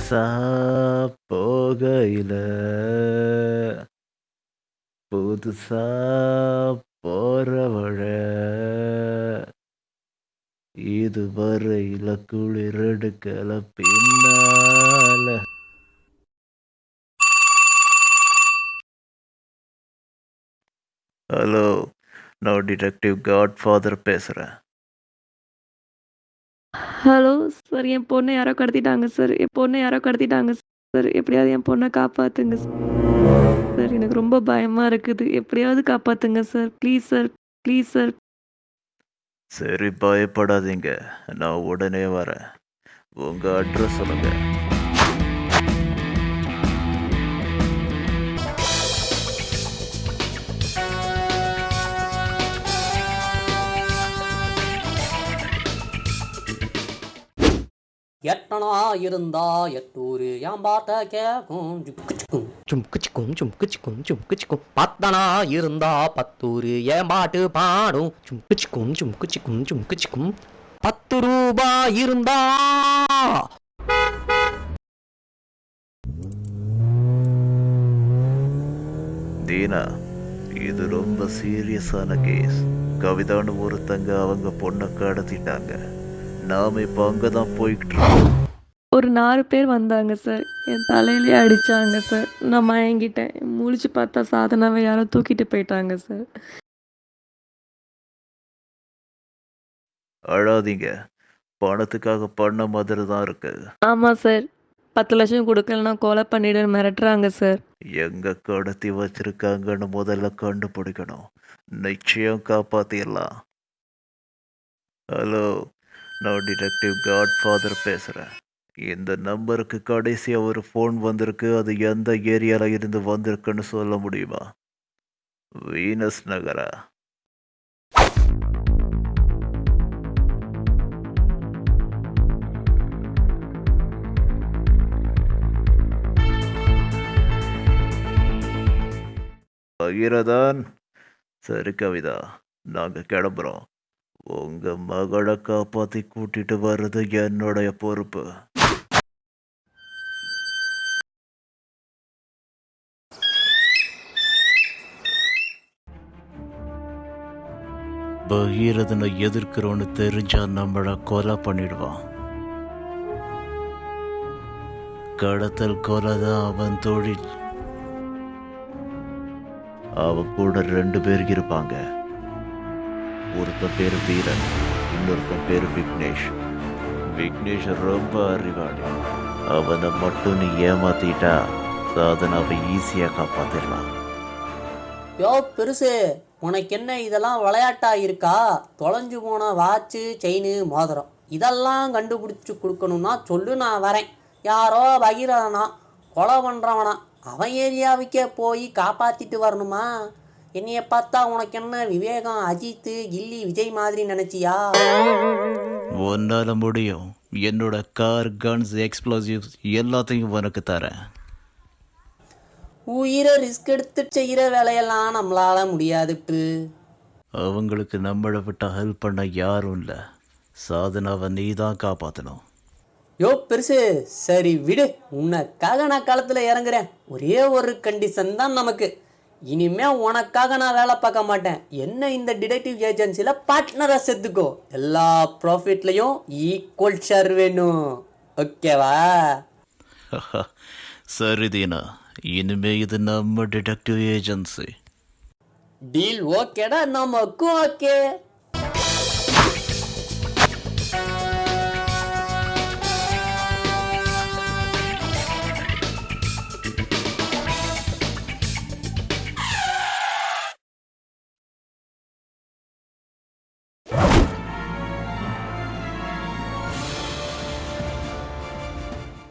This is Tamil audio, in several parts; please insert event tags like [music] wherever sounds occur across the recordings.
புதுசா போகையில புதுசா போறவழ. இதுவரையில குளிர் எடுக்கல பின்னால. ஹலோ நான் டிடெக்டிவ் காட் ஃபாதர் பேசுகிறேன் ஹலோ சார் என் பொண்ணை யாரோ கடத்திட்டாங்க சார். என் பொண்ணை யாரோ கடத்திட்டாங்க சார். எப்படியாவது என் பொண்ணை காப்பாத்துங்க சார். எனக்கு ரொம்ப பயமா இருக்குது. எப்படியாவது காப்பாத்துங்க sir. Please sir. Please sir. சரி பயப்படாதீங்க. நான் உடனே வரேன். உங்கள் அட்ரஸ் சொல்லுங்கள் எட்டனா இருந்தா எட்டூரு. என் பாட்ட கேக்கும்? சும்குச்சிக்கும் சும்குச்சிக்கும் சும்குச்சிக்கும் பத்தனா இருந்தா பத்தூரு. ஏன் பாட்டு பாடும்? சும்குச்சிக்கும் சும்குச்சிக்கும் சும்குச்சிக்கும் பத்து ரூபா இருந்தா தீனா இது ரொம்ப சீரியஸான கேஸ். கவிதான்னு ஒருத்தங்க அவங்க பொண்ணை கடத்திட்டாங்க. நாம இப்போ அங்கே தான் போய்கிட்டு இருக்கோம் ஒரு நாலு பேர் வந்தாங்க சார். என் தலையிலே அடிச்சாங்க சார். நான் மயங்கிட்டேன். முழிச்சு பார்த்தா சாதனாவை யாரோ தூக்கிட்டு போயிட்டாங்க சார். அழாதீங்க. பணத்துக்காக பண்ண மாதிரி தான் இருக்கு. ஆமா சார். பத்து லட்சம் கொடுக்கலன்னா கொலை பண்ணிடு மிரட்டுறாங்க சார். எங்க கடத்தி வச்சிருக்காங்கன்னு முதல்ல கண்டுபிடிக்கணும். நிச்சயம் காப்பாத்திடலாம். ஹலோ. நான் டிடெக்டிவ் காட்ஃபாதர் பேசுகிறேன் இந்த நம்பருக்கு கடைசியாக ஒரு ஃபோன் வந்திருக்கு. அது எந்த ஏரியாவில் இருந்து வந்திருக்குன்னு சொல்ல முடியுமா? வீனஸ் நகரா? பகிரதான். சரி கவிதா நாங்கள் கிளம்புறோம். உங்க மகளை காப்பாத்தி கூட்டிட்டு வர்றது என்னுடைய பொறுப்பு. பகீரதனை எதிர்க்கிறோன்னு தெரிஞ்சா நம்மளை கொலை பண்ணிடுவான். கடத்தல் கொலை தான் அவன் தொழில். அவன் கூட ரெண்டு பேர் இருப்பாங்க. ஒருத்தன் பேர் வீரன் இன்னொருத்தன் பேர் விக்னேஷ். விக்னேஷ் ரொம்ப அறிவாளி. அவனை மட்டும் நீ ஏமாத்திட்டா சாதனாவை ஈஸியாக காப்பாத்திடலாம் யோ பெருசு உனக்கு என்ன இதெல்லாம் விளையாட்டா இருக்கா? தொலைஞ்சு போன வாட்சு செயின் மோதிரம். இதெல்லாம் கண்டுபிடிச்சி கொடுக்கணும்னா சொல்லு நான் வரேன். யாரோ பகிரவனா கொலை பண்ணுறவனா அவன் ஏரியாவுக்கே போய் காப்பாற்றிட்டு வரணுமா? என்னைய பார்த்தா உனக்கு என்ன விவேகம் அஜித்து கில்லி விஜய் மாதிரி நினச்சியா? உன்னால முடியும். என்னோட கார் கன்ஸ் எக்ஸ்ப்ளோசிவ்ஸ் எல்லாத்தையும் உனக்கு தரேன். உயிரை ரிஸ்க் எடுத்து செய்கிற வேலையெல்லாம் நம்மளால முடியாதுட்டு அவங்களுக்கு நம்மளை விட்டு ஹெல்ப் பண்ண யாரும் இல்லை. சாதனாவை நீ தான் காப்பாற்றணும் யோ பெருசு சரி விடு. உனக்காக நான் களத்தில் இறங்குறேன். ஒரே ஒரு கண்டிஷன் தான் நமக்கு. இனிமே உனக்காக நான் வேலை பார்க்க மாட்டேன். என்ன இந்த டிடெக்டிவ் ஏஜென்சியில் பார்ட்னராக சேர்த்துக்கோ எல்லா ப்ராஃபிட்லையும் ஈக்குவல் ஷேர் வேணும். ஓகேவா [laughs] சரி தீனா இனிமே இது நம்ம டிடெக்டிவ் ஏஜென்சி டீல் ஓகேடா நமக்கும் ஓகே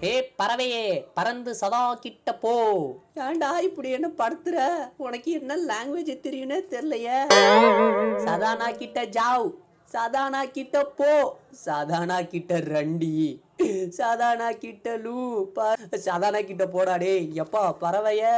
ஏ பறவையே பறந்து சதா கிட்ட போ. ஏன்டா இப்படி என்ன படுத்துற? உனக்கு என்ன லாங்குவேஜ் தெரியும்னே தெரியலையே. சதானா கிட்ட ஜாவ். சதானா கிட்ட போ. சதானா கிட்ட ரண்டி. சதானா கிட்ட லூ. சதானா கிட்ட போடா டேய் எப்பா பறவையே.